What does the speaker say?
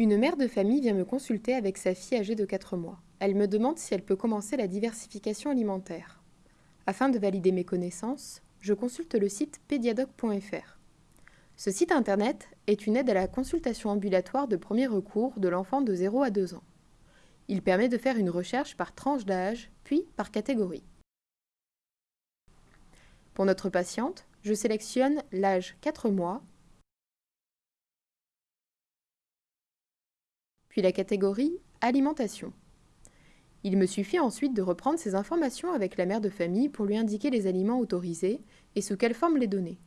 Une mère de famille vient me consulter avec sa fille âgée de 4 mois. Elle me demande si elle peut commencer la diversification alimentaire. Afin de valider mes connaissances, je consulte le site pediadoc.fr. Ce site internet est une aide à la consultation ambulatoire de premier recours de l'enfant de 0 à 2 ans. Il permet de faire une recherche par tranche d'âge, puis par catégorie. Pour notre patiente, je sélectionne l'âge 4 mois puis la catégorie Alimentation. Il me suffit ensuite de reprendre ces informations avec la mère de famille pour lui indiquer les aliments autorisés et sous quelle forme les donner.